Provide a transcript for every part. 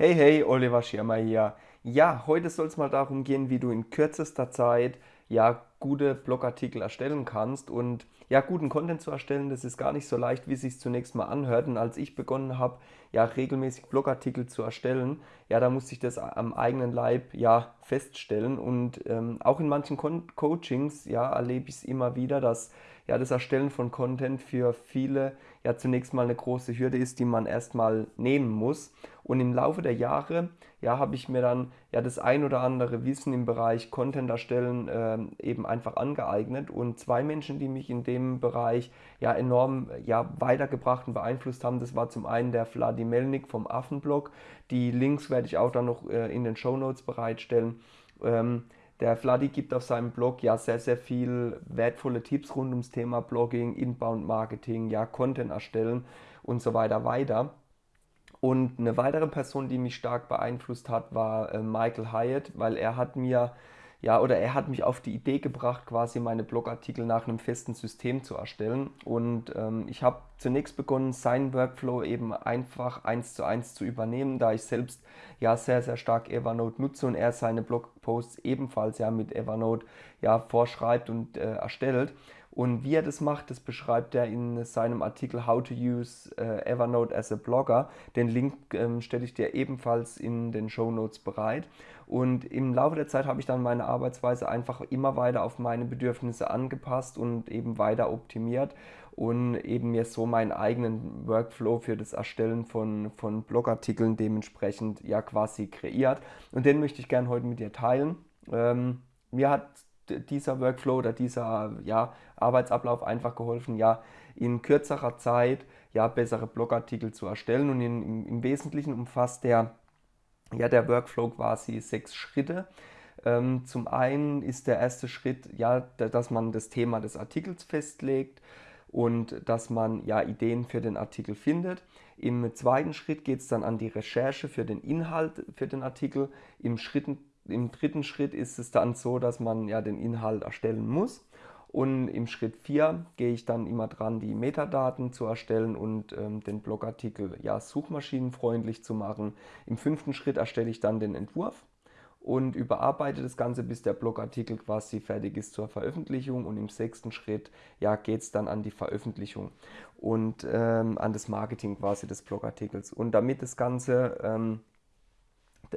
Hey, hey, Oliver Schirmer hier. Ja, heute soll es mal darum gehen, wie du in kürzester Zeit ja gute Blogartikel erstellen kannst. Und ja, guten Content zu erstellen, das ist gar nicht so leicht, wie es sich zunächst mal anhört. Und als ich begonnen habe, ja regelmäßig Blogartikel zu erstellen, ja, da musste ich das am eigenen Leib ja feststellen. Und ähm, auch in manchen Con Coachings, ja, erlebe ich es immer wieder, dass ja das Erstellen von Content für viele ja zunächst mal eine große Hürde ist, die man erstmal nehmen muss. Und im Laufe der Jahre ja, habe ich mir dann ja das ein oder andere Wissen im Bereich Content erstellen äh, eben einfach angeeignet und zwei Menschen, die mich in dem Bereich ja enorm ja, weitergebracht und beeinflusst haben, das war zum einen der Vladi Melnik vom Affenblog, die Links werde ich auch dann noch äh, in den Show Notes bereitstellen. Ähm, der Vladi gibt auf seinem Blog ja sehr, sehr viel wertvolle Tipps rund ums Thema Blogging, Inbound Marketing, ja, Content erstellen und so weiter weiter. Und eine weitere Person, die mich stark beeinflusst hat, war äh, Michael Hyatt, weil er hat mir ja, oder er hat mich auf die Idee gebracht, quasi meine Blogartikel nach einem festen System zu erstellen. Und ähm, ich habe zunächst begonnen, seinen Workflow eben einfach eins zu eins zu übernehmen, da ich selbst ja sehr, sehr stark Evernote nutze und er seine Blogposts ebenfalls ja mit Evernote ja vorschreibt und äh, erstellt. Und wie er das macht, das beschreibt er in seinem Artikel How to Use äh, Evernote as a Blogger. Den Link ähm, stelle ich dir ebenfalls in den Show Notes bereit. Und im Laufe der Zeit habe ich dann meine Arbeitsweise einfach immer weiter auf meine Bedürfnisse angepasst und eben weiter optimiert und eben mir so meinen eigenen Workflow für das Erstellen von, von Blogartikeln dementsprechend ja quasi kreiert. Und den möchte ich gerne heute mit dir teilen. Ähm, mir hat dieser Workflow oder dieser ja, Arbeitsablauf einfach geholfen, ja, in kürzerer Zeit ja, bessere Blogartikel zu erstellen. Und in, im, im, Wesentlichen umfasst der, ja, der Workflow quasi sechs Schritte. Ähm, zum einen ist der erste Schritt, ja, dass man das Thema des Artikels festlegt und dass man ja Ideen für den Artikel findet. Im zweiten Schritt geht es dann an die Recherche für den Inhalt für den Artikel. Im Schritten im dritten Schritt ist es dann so, dass man ja den Inhalt erstellen muss. Und im Schritt 4 gehe ich dann immer dran, die Metadaten zu erstellen und ähm, den Blogartikel ja suchmaschinenfreundlich zu machen. Im fünften Schritt erstelle ich dann den Entwurf und überarbeite das Ganze, bis der Blogartikel quasi fertig ist zur Veröffentlichung. Und im sechsten Schritt ja, geht es dann an die Veröffentlichung und ähm, an das Marketing quasi des Blogartikels. Und damit das Ganze ähm,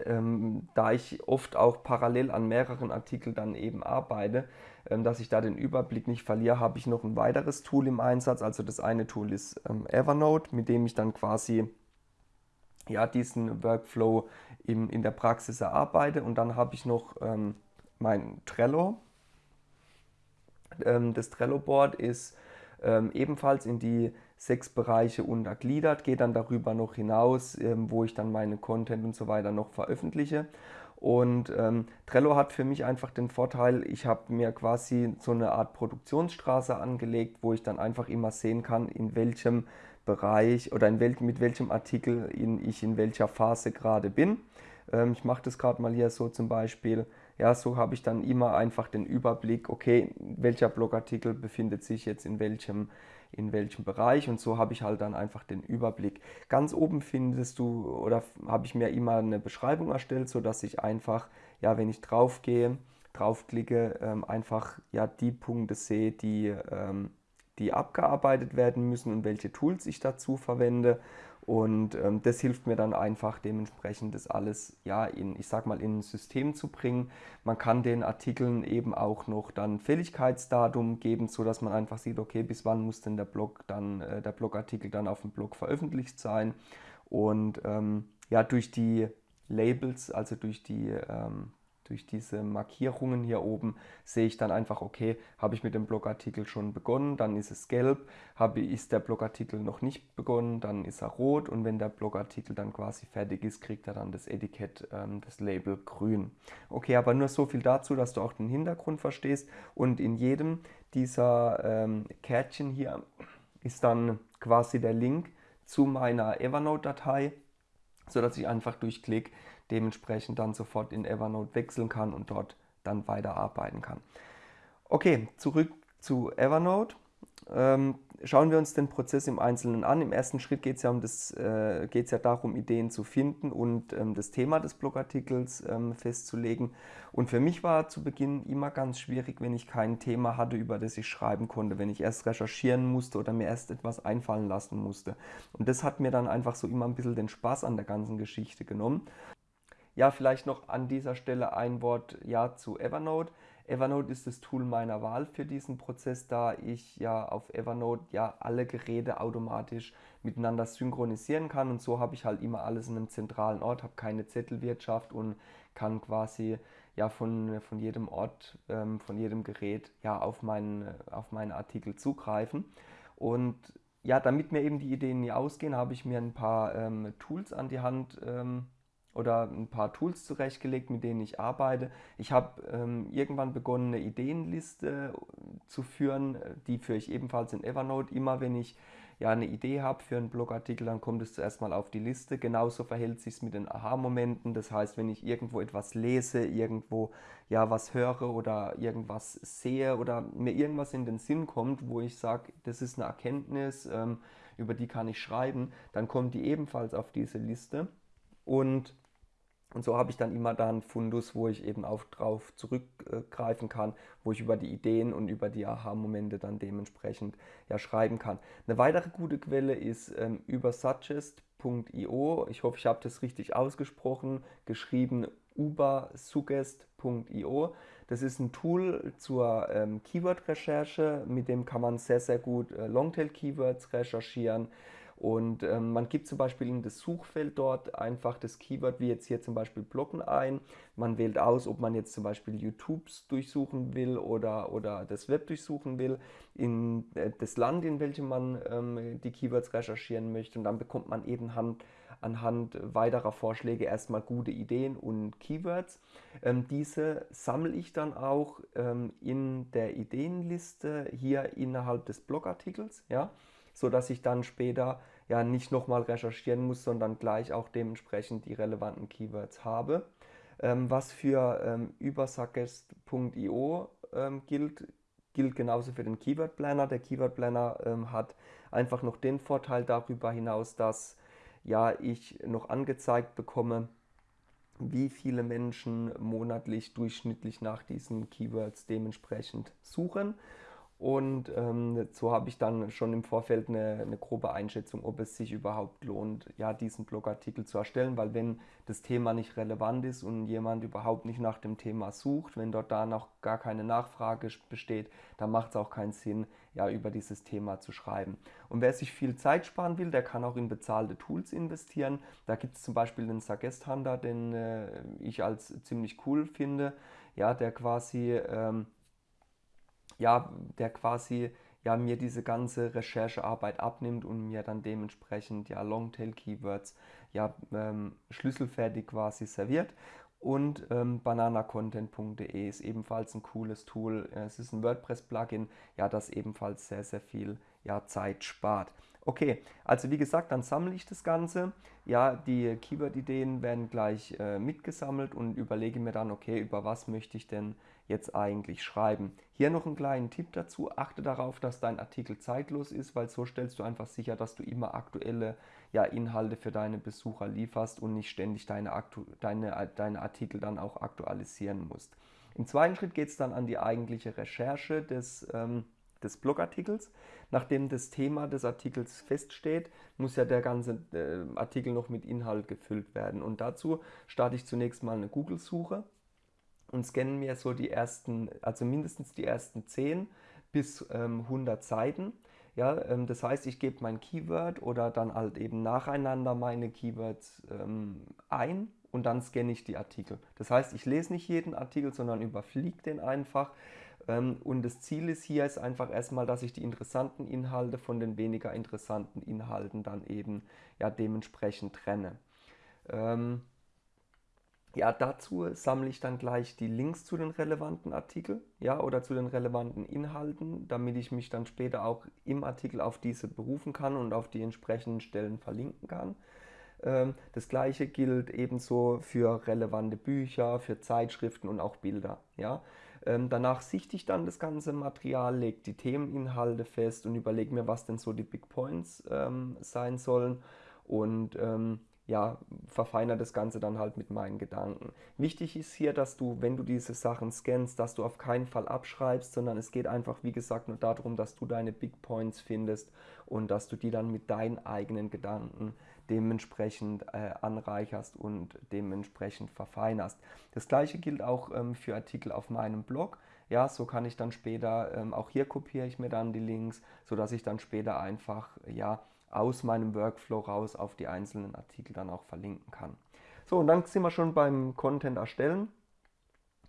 ähm, da ich oft auch parallel an mehreren Artikeln dann eben arbeite, ähm, dass ich da den Überblick nicht verliere, habe ich noch ein weiteres Tool im Einsatz. Also das eine Tool ist ähm, Evernote, mit dem ich dann quasi ja, diesen Workflow im, in der Praxis erarbeite. Und dann habe ich noch ähm, mein Trello. Ähm, das Trello-Board ist ähm, ebenfalls in die sechs Bereiche untergliedert, geht dann darüber noch hinaus, ähm, wo ich dann meine Content und so weiter noch veröffentliche. Und ähm, Trello hat für mich einfach den Vorteil, ich habe mir quasi so eine Art Produktionsstraße angelegt, wo ich dann einfach immer sehen kann, in welchem Bereich oder in wel mit welchem Artikel in, ich in welcher Phase gerade bin. Ähm, ich mache das gerade mal hier so zum Beispiel. Ja, so habe ich dann immer einfach den Überblick, okay, welcher Blogartikel befindet sich jetzt in welchem, in welchem Bereich und so habe ich halt dann einfach den Überblick. Ganz oben findest du oder habe ich mir immer eine Beschreibung erstellt, sodass ich einfach, ja, wenn ich drauf gehe, draufklicke, ähm, einfach ja die Punkte sehe, die, ähm, die abgearbeitet werden müssen und welche Tools ich dazu verwende und ähm, das hilft mir dann einfach dementsprechend das alles ja in, ich sag mal, in ein System zu bringen. Man kann den Artikeln eben auch noch dann Fälligkeitsdatum geben, sodass man einfach sieht, okay, bis wann muss denn der Blog dann, äh, der Blogartikel dann auf dem Blog veröffentlicht sein. Und ähm, ja, durch die Labels, also durch die ähm, durch diese Markierungen hier oben sehe ich dann einfach, okay, habe ich mit dem Blogartikel schon begonnen, dann ist es gelb, habe, ist der Blogartikel noch nicht begonnen, dann ist er rot. Und wenn der Blogartikel dann quasi fertig ist, kriegt er dann das Etikett, ähm, das Label grün. Okay, aber nur so viel dazu, dass du auch den Hintergrund verstehst. Und in jedem dieser ähm, Kärtchen hier ist dann quasi der Link zu meiner Evernote-Datei, sodass ich einfach durch Klick dementsprechend dann sofort in Evernote wechseln kann und dort dann weiterarbeiten kann. Okay, zurück zu Evernote. ähm, schauen wir uns den Prozess im Einzelnen an. Im ersten Schritt geht es ja, um äh, ja darum, Ideen zu finden und ähm, das Thema des Blogartikels ähm, festzulegen. Und für mich war zu Beginn immer ganz schwierig, wenn ich kein Thema hatte, über das ich schreiben konnte, wenn ich erst recherchieren musste oder mir erst etwas einfallen lassen musste. Und das hat mir dann einfach so immer ein bisschen den Spaß an der ganzen Geschichte genommen. Ja, vielleicht noch an dieser Stelle ein Wort ja zu Evernote. Evernote ist das Tool meiner Wahl für diesen Prozess, da ich ja auf Evernote ja alle Geräte automatisch miteinander synchronisieren kann und so habe ich halt immer alles in einem zentralen Ort, habe keine Zettelwirtschaft und kann quasi ja von, von jedem Ort, ähm, von jedem Gerät ja auf meinen, auf meine Artikel zugreifen. Und ja, damit mir eben die Ideen nie ausgehen, habe ich mir ein paar ähm, Tools an die Hand ähm, oder ein paar Tools zurechtgelegt, mit denen ich arbeite. Ich habe ähm, irgendwann begonnen, eine Ideenliste äh, zu führen, die führe ich ebenfalls in Evernote. Immer wenn ich ja eine Idee habe für einen Blogartikel, dann kommt es zuerst mal auf die Liste. Genauso verhält sich es mit den Aha-Momenten. Das heißt, wenn ich irgendwo etwas lese, irgendwo ja was höre oder irgendwas sehe oder mir irgendwas in den Sinn kommt, wo ich sage, das ist eine Erkenntnis, ähm, über die kann ich schreiben, dann kommt die ebenfalls auf diese Liste. Und und so habe ich dann immer da einen Fundus, wo ich eben auch drauf zurückgreifen kann, wo ich über die Ideen und über die Aha-Momente dann dementsprechend ja schreiben kann. Eine weitere gute Quelle ist ähm, über suggest.io. Ich hoffe, ich habe das richtig ausgesprochen, geschrieben ubersuggest.io. Das ist ein Tool zur ähm, Keyword-Recherche, mit dem kann man sehr, sehr gut äh, Longtail-Keywords recherchieren. Und ähm, man gibt zum Beispiel in das Suchfeld dort einfach das Keyword, wie jetzt hier zum Beispiel Blocken ein. Man wählt aus, ob man jetzt zum Beispiel YouTubes durchsuchen will oder, oder das Web durchsuchen will, in äh, das Land, in welchem man ähm, die Keywords recherchieren möchte. Und dann bekommt man eben Hand, anhand weiterer Vorschläge erstmal gute Ideen und Keywords. Ähm, diese sammle ich dann auch ähm, in der Ideenliste hier innerhalb des Blogartikels, ja, sodass ich dann später ja nicht nochmal recherchieren muss, sondern gleich auch dementsprechend die relevanten Keywords habe. Ähm, was für ähm, übersuggest.io ähm, gilt, gilt genauso für den Keyword Planner. Der Keyword Planner ähm, hat einfach noch den Vorteil darüber hinaus, dass ja ich noch angezeigt bekomme, wie viele Menschen monatlich durchschnittlich nach diesen Keywords dementsprechend suchen. Und ähm, so habe ich dann schon im Vorfeld eine, eine, grobe Einschätzung, ob es sich überhaupt lohnt, ja, diesen Blogartikel zu erstellen, weil wenn das Thema nicht relevant ist und jemand überhaupt nicht nach dem Thema sucht, wenn dort da noch gar keine Nachfrage besteht, dann macht es auch keinen Sinn, ja, über dieses Thema zu schreiben. Und wer sich viel Zeit sparen will, der kann auch in bezahlte Tools investieren. Da gibt es zum Beispiel den Suggest Hunter, den äh, ich als ziemlich cool finde, ja, der quasi ähm, ja, der quasi ja, mir diese ganze Recherchearbeit abnimmt und mir dann dementsprechend ja Longtail-Keywords ja ähm, schlüsselfertig quasi serviert. Und ähm, bananacontent.de ist ebenfalls ein cooles Tool. Es ist ein WordPress-Plugin, ja, das ebenfalls sehr, sehr viel ja, Zeit spart. Okay, also wie gesagt, dann sammle ich das Ganze. Ja, die Keyword-Ideen werden gleich äh, mitgesammelt und überlege mir dann, okay, über was möchte ich denn jetzt eigentlich schreiben. Hier noch einen kleinen Tipp dazu. Achte darauf, dass dein Artikel zeitlos ist, weil so stellst du einfach sicher, dass du immer aktuelle ja, Inhalte für deine Besucher lieferst und nicht ständig deine, deine, deine Artikel dann auch aktualisieren musst. Im zweiten Schritt geht es dann an die eigentliche Recherche des ähm, des Blogartikels. Nachdem das Thema des Artikels feststeht, muss ja der ganze äh, Artikel noch mit Inhalt gefüllt werden. Und dazu starte ich zunächst mal eine Google-Suche und scanne mir so die ersten, also mindestens die ersten 10 bis ähm, 100 Seiten. Ja, ähm, das heißt, ich gebe mein Keyword oder dann halt eben nacheinander meine Keywords ähm, ein und dann scanne ich die Artikel. Das heißt, ich lese nicht jeden Artikel, sondern überfliege den einfach. Ähm, und das Ziel ist hier ist einfach erstmal, dass ich die interessanten Inhalte von den weniger interessanten Inhalten dann eben ja dementsprechend trenne. Ähm, ja, dazu sammle ich dann gleich die Links zu den relevanten Artikeln ja, oder zu den relevanten Inhalten, damit ich mich dann später auch im Artikel auf diese berufen kann und auf die entsprechenden Stellen verlinken kann. Ähm, das gleiche gilt ebenso für relevante Bücher, für Zeitschriften und auch Bilder. Ja? Ähm, danach sichte ich dann das ganze Material, lege die Themeninhalte fest und überlege mir, was denn so die Big Points ähm, sein sollen. Und ähm, ja, verfeinere das Ganze dann halt mit meinen Gedanken. Wichtig ist hier, dass du, wenn du diese Sachen scannst, dass du auf keinen Fall abschreibst, sondern es geht einfach, wie gesagt, nur darum, dass du deine Big Points findest und dass du die dann mit deinen eigenen Gedanken dementsprechend äh, anreicherst und dementsprechend verfeinerst. Das gleiche gilt auch ähm, für Artikel auf meinem Blog. Ja, so kann ich dann später, ähm, auch hier kopiere ich mir dann die Links, sodass ich dann später einfach, ja, aus meinem Workflow raus auf die einzelnen Artikel dann auch verlinken kann. So, und dann sind wir schon beim Content erstellen.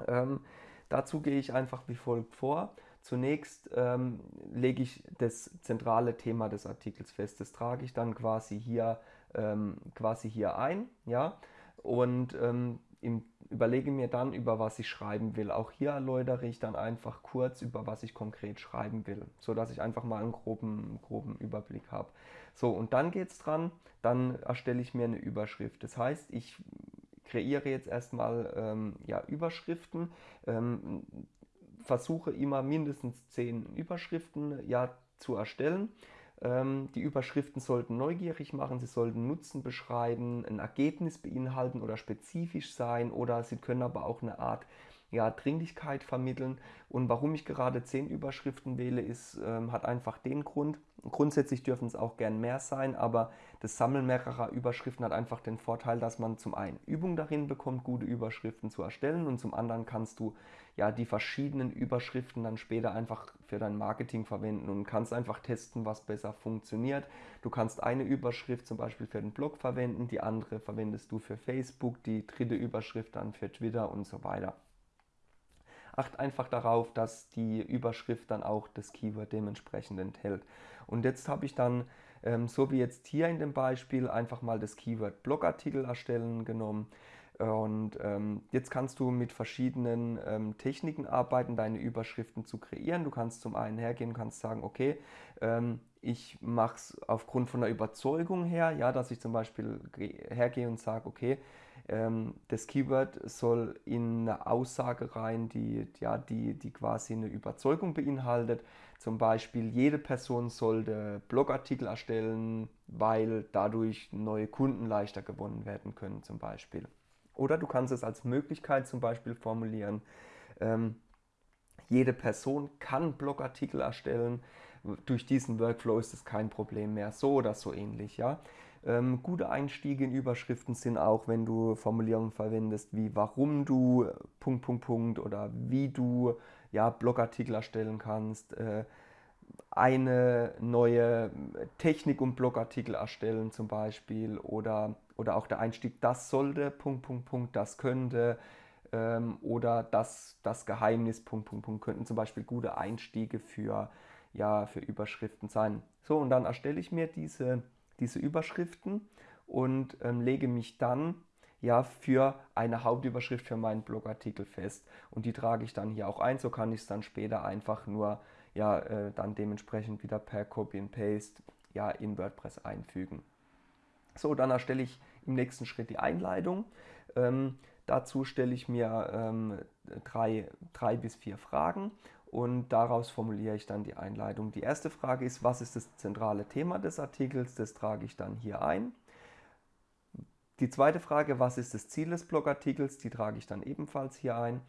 Ähm, dazu gehe ich einfach wie folgt vor. Zunächst ähm, lege ich das zentrale Thema des Artikels fest. Das trage ich dann quasi hier, ähm, quasi hier ein. Ja? Und ähm, im, überlege mir dann, über was ich schreiben will. Auch hier erläutere ich dann einfach kurz, über was ich konkret schreiben will, sodass ich einfach mal einen groben, groben Überblick habe. So, und dann geht es dran, dann erstelle ich mir eine Überschrift. Das heißt, ich kreiere jetzt erstmal ähm, ja, Überschriften, ähm, versuche immer mindestens zehn Überschriften ja, zu erstellen. Ähm, die Überschriften sollten neugierig machen, sie sollten Nutzen beschreiben, ein Ergebnis beinhalten oder spezifisch sein oder sie können aber auch eine Art ja, Dringlichkeit vermitteln. Und warum ich gerade zehn Überschriften wähle, ist, ähm, hat einfach den Grund. Grundsätzlich dürfen es auch gern mehr sein, aber das Sammeln mehrerer Überschriften hat einfach den Vorteil, dass man zum einen Übung darin bekommt, gute Überschriften zu erstellen und zum anderen kannst du ja die verschiedenen Überschriften dann später einfach für dein Marketing verwenden und kannst einfach testen, was besser funktioniert. Du kannst eine Überschrift zum Beispiel für den Blog verwenden, die andere verwendest du für Facebook, die dritte Überschrift dann für Twitter und so weiter. Acht einfach darauf, dass die Überschrift dann auch das Keyword dementsprechend enthält. Und jetzt habe ich dann, ähm, so wie jetzt hier in dem Beispiel, einfach mal das Keyword Blogartikel erstellen genommen. Und ähm, jetzt kannst du mit verschiedenen ähm, Techniken arbeiten, deine Überschriften zu kreieren. Du kannst zum einen hergehen und kannst sagen, okay, ähm, ich mache es aufgrund von der Überzeugung her, ja, dass ich zum Beispiel hergehe und sage, okay, das Keyword soll in eine Aussage rein, die, ja, die, die quasi eine Überzeugung beinhaltet. Zum Beispiel, jede Person sollte Blogartikel erstellen, weil dadurch neue Kunden leichter gewonnen werden können, zum Beispiel. Oder du kannst es als Möglichkeit zum Beispiel formulieren, ähm, jede Person kann Blogartikel erstellen. Durch diesen Workflow ist es kein Problem mehr. So oder so ähnlich. Ja? Ähm, gute Einstiege in Überschriften sind auch, wenn du Formulierungen verwendest wie warum du Punkt, Punkt, Punkt oder wie du ja, Blogartikel erstellen kannst. Äh, eine neue Technik und Blogartikel erstellen zum Beispiel oder, oder auch der Einstieg, das sollte, Punkt, Punkt, Punkt, das könnte ähm, oder das, das Geheimnis, Punkt, Punkt, Punkt, könnten zum Beispiel gute Einstiege für, ja, für Überschriften sein. So, und dann erstelle ich mir diese, diese Überschriften und ähm, lege mich dann ja, für eine Hauptüberschrift für meinen Blogartikel fest. Und die trage ich dann hier auch ein, so kann ich es dann später einfach nur ja, äh, dann dementsprechend wieder per Copy and Paste ja, in WordPress einfügen. So, dann erstelle ich im nächsten Schritt die Einleitung. Ähm, dazu stelle ich mir ähm, drei, drei bis vier Fragen und daraus formuliere ich dann die Einleitung. Die erste Frage ist, was ist das zentrale Thema des Artikels? Das trage ich dann hier ein. Die zweite Frage, was ist das Ziel des Blogartikels? Die trage ich dann ebenfalls hier ein.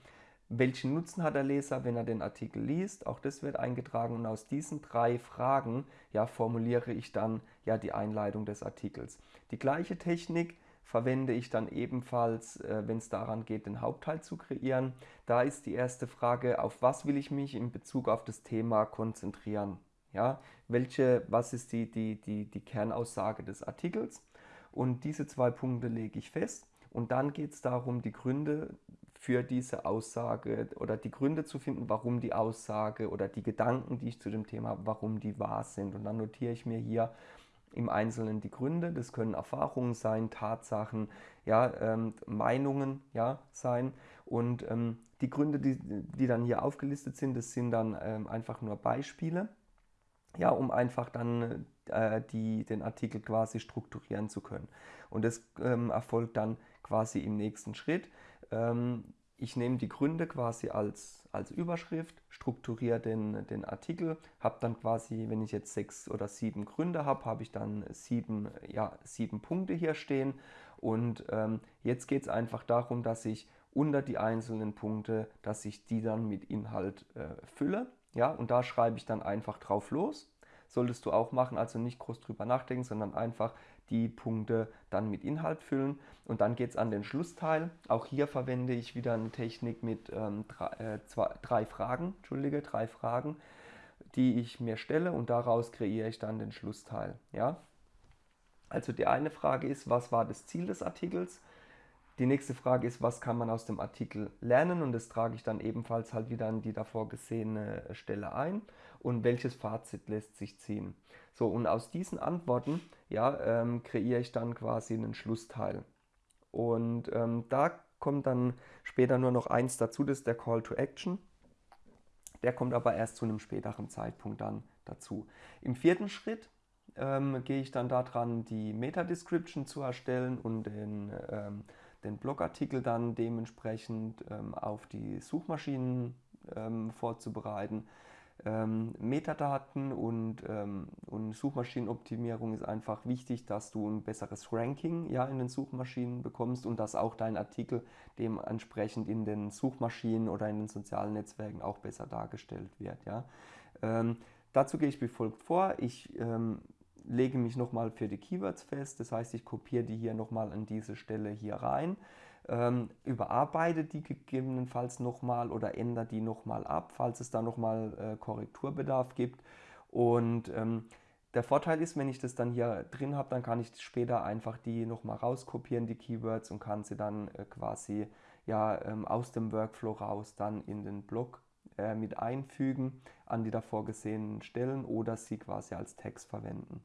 Welchen Nutzen hat der Leser, wenn er den Artikel liest? Auch das wird eingetragen und aus diesen drei Fragen ja, formuliere ich dann ja die Einleitung des Artikels. Die gleiche Technik verwende ich dann ebenfalls, äh, wenn es daran geht, den Hauptteil zu kreieren. Da ist die erste Frage, auf was will ich mich in Bezug auf das Thema konzentrieren? Ja, welche, was ist die, die, die, die Kernaussage des Artikels? Und diese zwei Punkte lege ich fest. Und dann geht es darum, die Gründe für diese Aussage oder die Gründe zu finden, warum die Aussage oder die Gedanken, die ich zu dem Thema habe, warum die wahr sind. Und dann notiere ich mir hier im Einzelnen die Gründe. Das können Erfahrungen sein, Tatsachen, ja, ähm, Meinungen ja, sein. Und ähm, die Gründe, die, die dann hier aufgelistet sind, das sind dann ähm, einfach nur Beispiele, ja, um einfach dann äh, die, den Artikel quasi strukturieren zu können. Und das ähm, erfolgt dann quasi im nächsten Schritt. Ich nehme die Gründe quasi als, als Überschrift, strukturiere den, den Artikel, habe dann quasi, wenn ich jetzt sechs oder sieben Gründe habe, habe ich dann sieben, ja, sieben Punkte hier stehen. Und ähm, jetzt geht es einfach darum, dass ich unter die einzelnen Punkte, dass ich die dann mit Inhalt äh, fülle. Ja, und da schreibe ich dann einfach drauf los. Solltest du auch machen, also nicht groß drüber nachdenken, sondern einfach die Punkte dann mit Inhalt füllen. Und dann geht es an den Schlussteil. Auch hier verwende ich wieder eine Technik mit ähm, drei, äh, zwei, drei Fragen, Entschuldige, drei Fragen, die ich mir stelle und daraus kreiere ich dann den Schlussteil. Ja? Also die eine Frage ist, was war das Ziel des Artikels? Die nächste Frage ist, was kann man aus dem Artikel lernen? Und das trage ich dann ebenfalls halt wieder an die davor gesehene Stelle ein. Und welches Fazit lässt sich ziehen? So, und aus diesen Antworten ja, ähm, kreiere ich dann quasi einen Schlussteil. Und ähm, da kommt dann später nur noch eins dazu, das ist der Call to Action. Der kommt aber erst zu einem späteren Zeitpunkt dann dazu. Im vierten Schritt ähm, gehe ich dann daran, die Meta-Description zu erstellen und den ähm, den Blogartikel dann dementsprechend ähm, auf die Suchmaschinen ähm, vorzubereiten. Ähm, Metadaten und, ähm, und Suchmaschinenoptimierung ist einfach wichtig, dass du ein besseres Ranking ja, in den Suchmaschinen bekommst und dass auch dein Artikel dementsprechend in den Suchmaschinen oder in den sozialen Netzwerken auch besser dargestellt wird. Ja. Ähm, dazu gehe ich wie folgt vor. Ich ähm, lege mich nochmal für die Keywords fest, das heißt, ich kopiere die hier nochmal an diese Stelle hier rein, ähm, überarbeite die gegebenenfalls nochmal oder ändere die nochmal ab, falls es da nochmal äh, Korrekturbedarf gibt. Und ähm, der Vorteil ist, wenn ich das dann hier drin habe, dann kann ich später einfach die nochmal rauskopieren, die Keywords, und kann sie dann äh, quasi ja, ähm, aus dem Workflow raus dann in den Blog äh, mit einfügen an die davor gesehenen Stellen oder sie quasi als Text verwenden.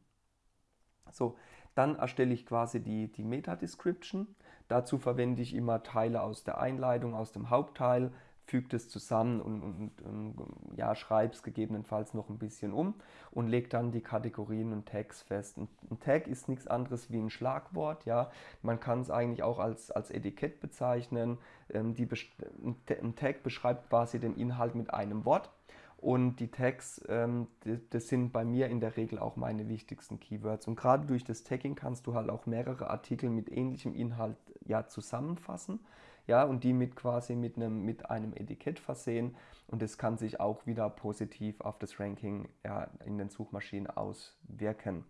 So, dann erstelle ich quasi die, die Meta-Description. Dazu verwende ich immer Teile aus der Einleitung, aus dem Hauptteil, füge es zusammen und, und, und ja, schreibe es gegebenenfalls noch ein bisschen um und lege dann die Kategorien und Tags fest. Ein, ein Tag ist nichts anderes wie ein Schlagwort. Ja? Man kann es eigentlich auch als, als Etikett bezeichnen. Ähm, die, ein Tag beschreibt quasi den Inhalt mit einem Wort. Und die Tags, ähm, das sind bei mir in der Regel auch meine wichtigsten Keywords. Und gerade durch das Tagging kannst du halt auch mehrere Artikel mit ähnlichem Inhalt ja, zusammenfassen. Ja, und die mit quasi mit einem, mit einem Etikett versehen. Und das kann sich auch wieder positiv auf das Ranking ja, in den Suchmaschinen auswirken.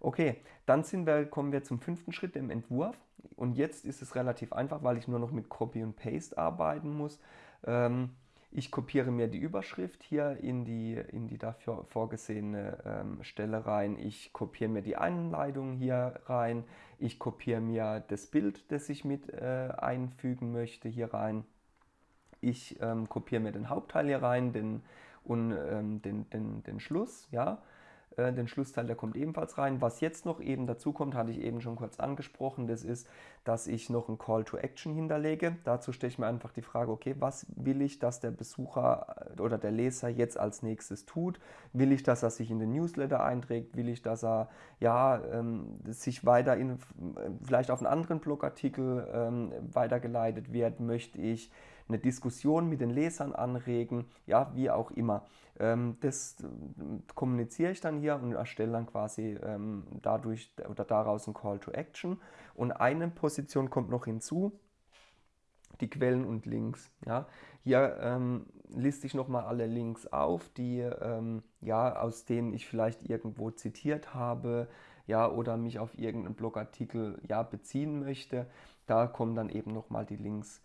Okay, dann sind wir, kommen wir zum fünften Schritt, dem Entwurf. Und jetzt ist es relativ einfach, weil ich nur noch mit Copy und Paste arbeiten muss. Ähm, ich kopiere mir die Überschrift hier in die, in die dafür vorgesehene ähm, Stelle rein. Ich kopiere mir die Einleitung hier rein. Ich kopiere mir das Bild, das ich mit äh, einfügen möchte, hier rein. Ich ähm, kopiere mir den Hauptteil hier rein den, und ähm, den, den, den Schluss. Ja. Äh, den Schlussteil, der kommt ebenfalls rein. Was jetzt noch eben dazu kommt, hatte ich eben schon kurz angesprochen, das ist, dass ich noch ein Call to Action hinterlege. Dazu stelle ich mir einfach die Frage, okay, was will ich, dass der Besucher äh, oder der Leser jetzt als nächstes tut? Will ich, dass er sich in den Newsletter einträgt? Will ich, dass er ja, ähm, sich weiter in, vielleicht auf einen anderen Blogartikel ähm, weitergeleitet wird? Möchte ich eine Diskussion mit den Lesern anregen, ja, wie auch immer. Ähm, das äh, kommuniziere ich dann hier und erstelle dann quasi ähm, dadurch oder daraus ein Call to Action. Und eine Position kommt noch hinzu, die Quellen und Links. Ja. Hier ähm, liste ich nochmal alle Links auf, die, ähm, ja, aus denen ich vielleicht irgendwo zitiert habe ja, oder mich auf irgendeinen Blogartikel ja, beziehen möchte. Da kommen dann eben nochmal die Links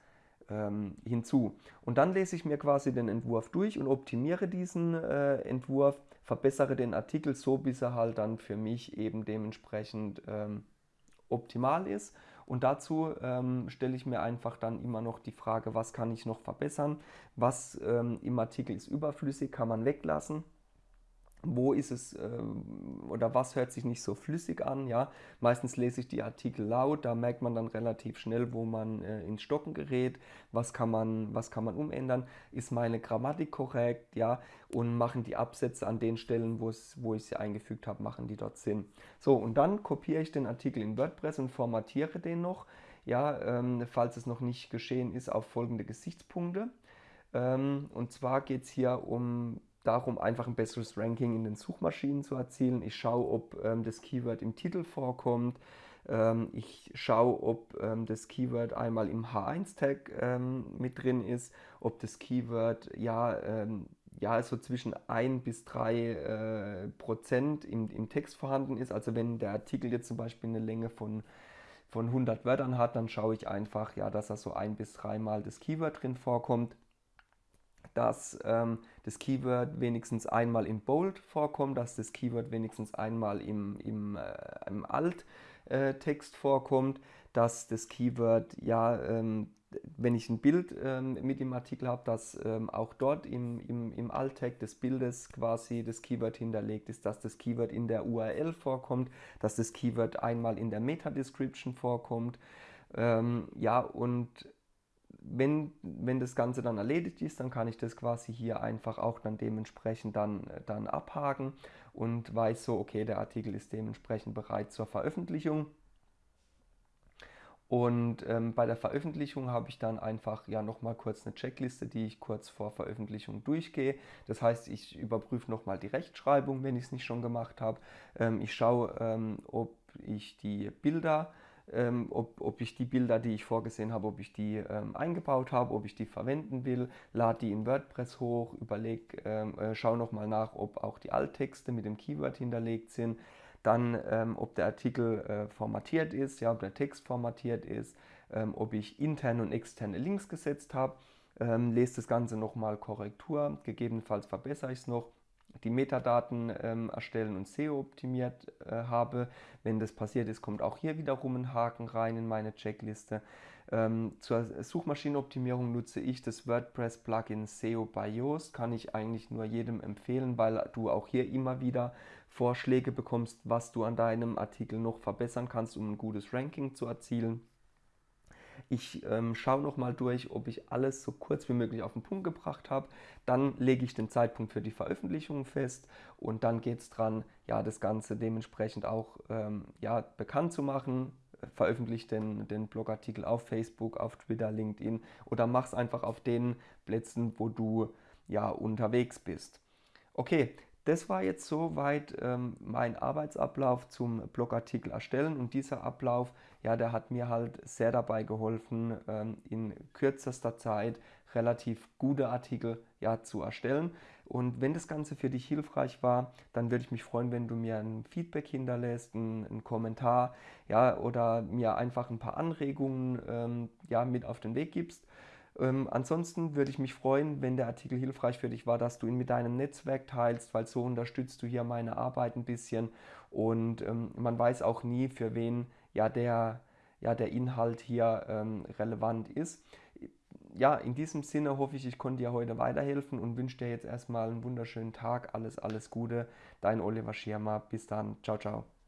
ähm, hinzu. Und dann lese ich mir quasi den Entwurf durch und optimiere diesen äh, Entwurf, verbessere den Artikel so, bis er halt dann für mich eben dementsprechend ähm, optimal ist. Und dazu ähm, stelle ich mir einfach dann immer noch die Frage, was kann ich noch verbessern, was ähm, im Artikel ist überflüssig, kann man weglassen wo ist es äh, oder was hört sich nicht so flüssig an. Ja? Meistens lese ich die Artikel laut, da merkt man dann relativ schnell, wo man äh, ins Stocken gerät, was kann, man, was kann man umändern, ist meine Grammatik korrekt ja? und machen die Absätze an den Stellen, wo ich sie eingefügt habe, machen die dort Sinn. So, und dann kopiere ich den Artikel in WordPress und formatiere den noch ja, ähm, falls es noch nicht geschehen ist, auf folgende Gesichtspunkte. Ähm, und zwar geht es hier um darum, einfach ein besseres Ranking in den Suchmaschinen zu erzielen. Ich schaue, ob ähm, das Keyword im Titel vorkommt. Ähm, ich schaue, ob ähm, das Keyword einmal im H1-Tag ähm, mit drin ist, ob das Keyword ja, ähm, ja so zwischen 1 bis 3 äh, Prozent im, im Text vorhanden ist. Also wenn der Artikel jetzt zum Beispiel eine Länge von von 100 Wörtern hat, dann schaue ich einfach, ja, dass da so ein bis dreimal das Keyword drin vorkommt dass ähm, das Keyword wenigstens einmal in Bold vorkommt, dass das Keyword wenigstens einmal im, im, äh, im Alt-Text äh, vorkommt, dass das Keyword, ja, ähm, wenn ich ein Bild ähm, mit dem Artikel habe, dass ähm, auch dort im, im, im Alt-Tag des Bildes quasi das Keyword hinterlegt ist, dass das Keyword in der URL vorkommt, dass das Keyword einmal in der Meta-Description vorkommt. Ähm, ja, und wenn, wenn das Ganze dann erledigt ist, dann kann ich das quasi hier einfach auch dann dementsprechend dann, dann abhaken und weiß so, okay, der Artikel ist dementsprechend bereit zur Veröffentlichung. Und ähm, bei der Veröffentlichung habe ich dann einfach ja nochmal kurz eine Checkliste, die ich kurz vor Veröffentlichung durchgehe. Das heißt, ich überprüfe nochmal die Rechtschreibung, wenn ich es nicht schon gemacht habe. Ähm, ich schaue, ähm, ob ich die Bilder ähm, ob, ob ich die Bilder, die ich vorgesehen habe, ob ich die ähm, eingebaut habe, ob ich die verwenden will, lade die in WordPress hoch, überleg, ähm, äh, schau nochmal nach, ob auch die Alttexte mit dem Keyword hinterlegt sind, dann ähm, ob der Artikel äh, formatiert ist, ja, ob der Text formatiert ist, ähm, ob ich interne und externe Links gesetzt habe, ähm, lese das Ganze nochmal Korrektur, gegebenenfalls verbessere ich es noch die Metadaten ähm, erstellen und SEO optimiert äh, habe. Wenn das passiert ist, kommt auch hier wiederum ein Haken rein in meine Checkliste. Ähm, zur Suchmaschinenoptimierung nutze ich das WordPress-Plugin SEO by Yoast. Kann ich eigentlich nur jedem empfehlen, weil du auch hier immer wieder Vorschläge bekommst, was du an deinem Artikel noch verbessern kannst, um ein gutes Ranking zu erzielen. Ich ähm, schaue nochmal durch, ob ich alles so kurz wie möglich auf den Punkt gebracht habe. Dann lege ich den Zeitpunkt für die Veröffentlichung fest und dann geht es dran, ja, das Ganze dementsprechend auch ähm, ja, bekannt zu machen. Veröffentliche den, den Blogartikel auf Facebook, auf Twitter, LinkedIn oder mach es einfach auf den Plätzen, wo du ja unterwegs bist. Okay, das war jetzt soweit ähm, mein Arbeitsablauf zum Blogartikel erstellen und dieser Ablauf, ja, der hat mir halt sehr dabei geholfen, ähm, in kürzester Zeit relativ gute Artikel ja, zu erstellen. Und wenn das Ganze für dich hilfreich war, dann würde ich mich freuen, wenn du mir ein Feedback hinterlässt, einen, Kommentar, ja, oder mir einfach ein paar Anregungen ähm, ja, mit auf den Weg gibst. Ähm, ansonsten würde ich mich freuen, wenn der Artikel hilfreich für dich war, dass du ihn mit deinem Netzwerk teilst, weil so unterstützt du hier meine Arbeit ein bisschen und ähm, man weiß auch nie, für wen ja der, ja, der Inhalt hier ähm, relevant ist. Ja, in diesem Sinne hoffe ich, ich konnte dir heute weiterhelfen und wünsche dir jetzt erstmal einen wunderschönen Tag. Alles, alles Gute. Dein Oliver Schirmer. Bis dann. Ciao, ciao.